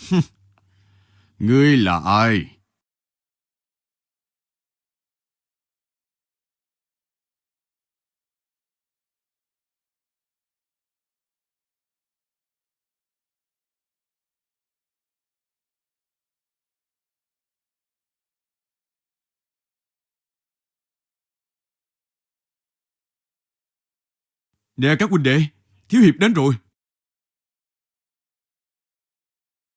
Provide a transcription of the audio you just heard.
Ngươi là ai? Nè các huynh đệ, Thiếu Hiệp đến rồi.